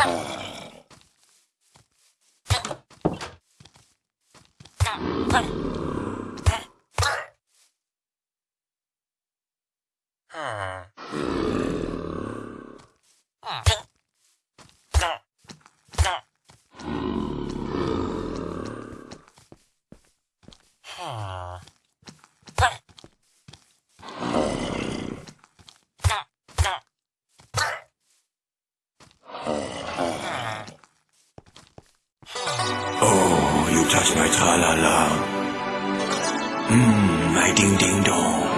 Ah. touch my la. Mmm, my ding ding dong.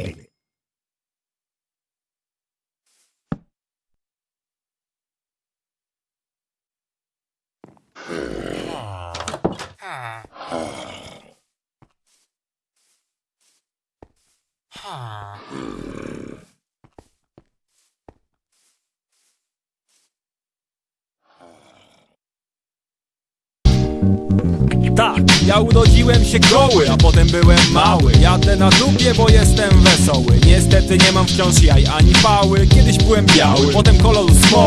ஏழு Hmm. Tak, ja urodziłem się goły, a potem byłem mały Jadę na dupie, bo jestem wesoły Niestety nie mam wciąż jaj ani pały Kiedyś byłem biały, potem kolor smoły